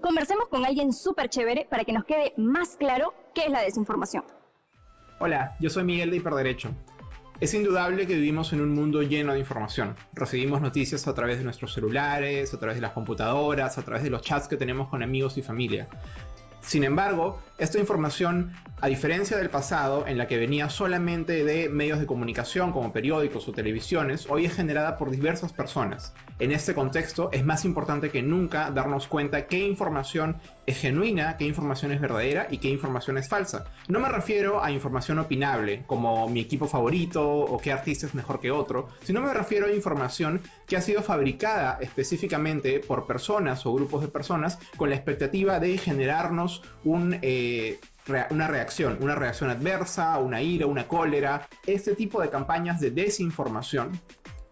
Conversemos con alguien súper chévere para que nos quede más claro qué es la desinformación. Hola, yo soy Miguel de Hiperderecho. Es indudable que vivimos en un mundo lleno de información. Recibimos noticias a través de nuestros celulares, a través de las computadoras, a través de los chats que tenemos con amigos y familia. Sin embargo, esta información, a diferencia del pasado, en la que venía solamente de medios de comunicación como periódicos o televisiones, hoy es generada por diversas personas. En este contexto, es más importante que nunca darnos cuenta qué información es genuina, qué información es verdadera y qué información es falsa. No me refiero a información opinable, como mi equipo favorito o qué artista es mejor que otro, sino me refiero a información que ha sido fabricada específicamente por personas o grupos de personas con la expectativa de generarnos. Eh, una reacción, una reacción adversa, una ira, una cólera. Este tipo de campañas de desinformación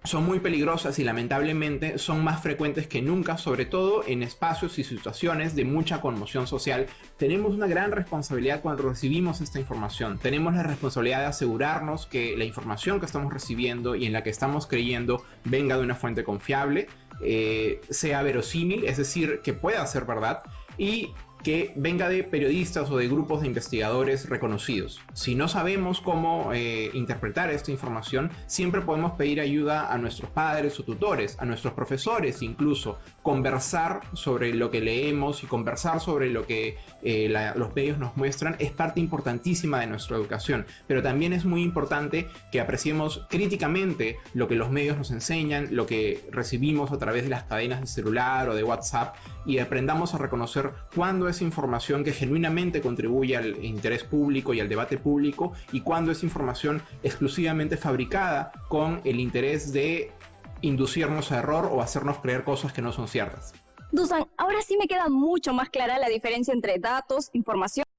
son muy peligrosas y lamentablemente son más frecuentes que nunca, sobre todo en espacios y situaciones de mucha conmoción social. Tenemos una gran responsabilidad cuando recibimos esta información. Tenemos la responsabilidad de asegurarnos que la información que estamos recibiendo y en la que estamos creyendo venga de una fuente confiable, eh, sea verosímil, es decir, que pueda ser verdad y que venga de periodistas o de grupos de investigadores reconocidos. Si no sabemos cómo eh, interpretar esta información, siempre podemos pedir ayuda a nuestros padres o tutores, a nuestros profesores incluso, conversar sobre lo que leemos y conversar sobre lo que eh, los medios nos muestran es parte importantísima de nuestra educación, pero también es muy importante que apreciemos críticamente lo que los medios nos enseñan, lo que recibimos a través de las cadenas de celular o de WhatsApp y aprendamos a reconocer cuándo es información que genuinamente contribuye al interés público y al debate público y cuando es información exclusivamente fabricada con el interés de inducirnos a error o hacernos creer cosas que no son ciertas. Dusan, ahora sí me queda mucho más clara la diferencia entre datos, información